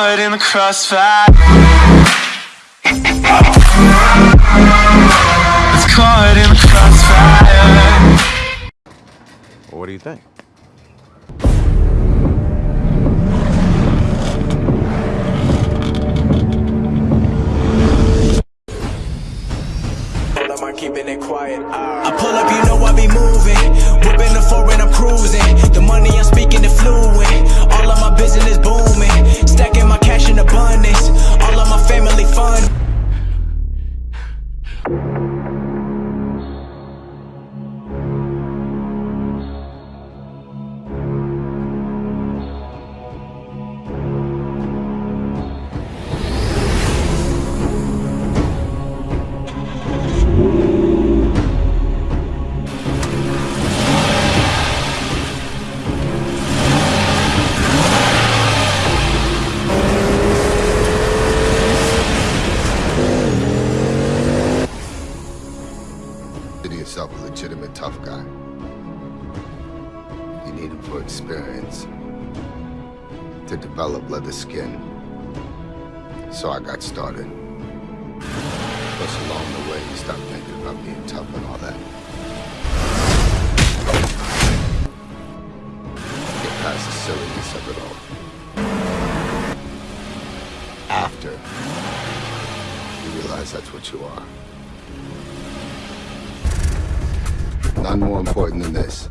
caught in the crossfire. It's caught in the crossfire. What do you think? I'm keeping it quiet. I pull up, you know I be moving. Whipping the foreign, I'm cruising. The money I'm speaking it fluent. Consider yourself a legitimate tough guy. You need it for experience. To develop leather skin. So I got started. Plus, along the way, you stop thinking about being tough and all that. Get past the silliness of it all. After, you realize that's what you are. None more important than this.